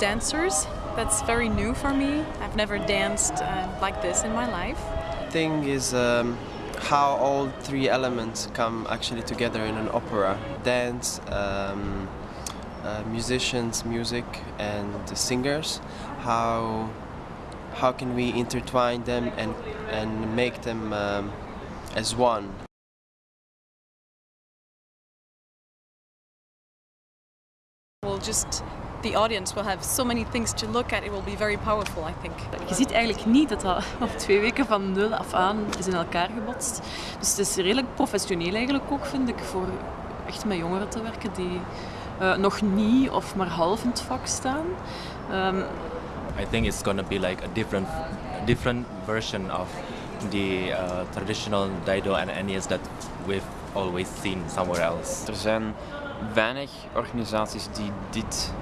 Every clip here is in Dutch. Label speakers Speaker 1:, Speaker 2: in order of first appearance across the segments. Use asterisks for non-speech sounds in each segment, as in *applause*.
Speaker 1: dancers. That's very new for me. I've never danced uh, like this in my life.
Speaker 2: thing is um, how all three elements come actually together in an opera dance um, uh, musicians music and the singers how how can we intertwine them and and make them um, as one
Speaker 1: We'll just the audience will have so many things to look at. It will be very powerful, I think.
Speaker 3: Je ziet eigenlijk niet dat dat *laughs* op twee weken van nul af aan is in elkaar gebotst. Dus het is redelijk professioneel eigenlijk ook, vind ik, voor echt met jongeren te werken die uh, nog niet of maar half in het vak staan. Um,
Speaker 4: I think it's going to be like a different, different version of the uh, traditional Daido and Ennies that we've always seen somewhere else.
Speaker 5: Er zijn weinig organisaties die dit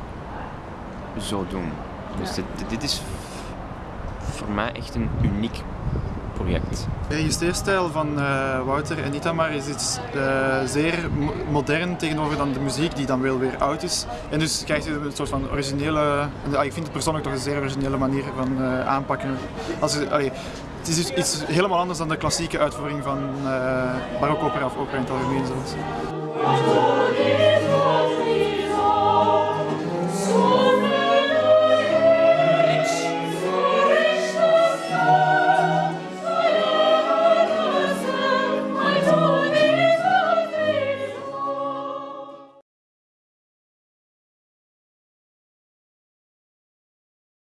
Speaker 5: zo doen. Dus dit, dit is voor mij echt een uniek project.
Speaker 6: De steerstijl van uh, Wouter en Itamar is iets uh, zeer modern tegenover dan de muziek die dan wel weer oud is. En dus krijg je een soort van originele, en, ik vind het persoonlijk toch een zeer originele manier van uh, aanpakken. Als, allee, het is iets helemaal anders dan de klassieke uitvoering van uh, barokopera of opera in het algemeen zelfs.